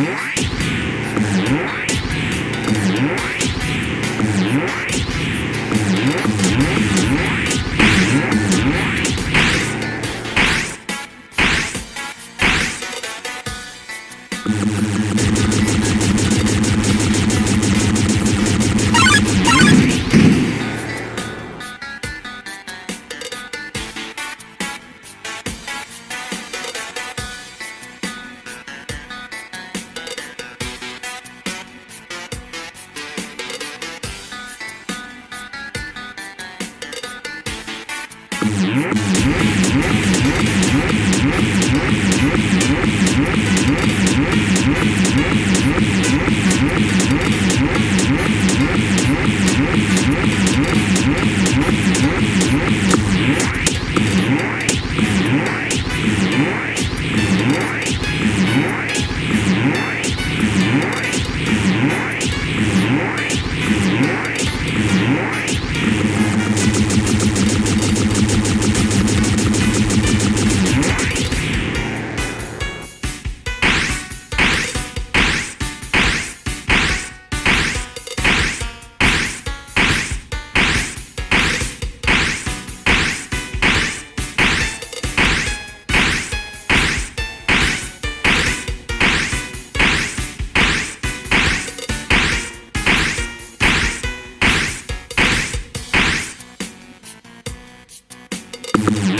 Mm-hmm. Música Mm-hmm.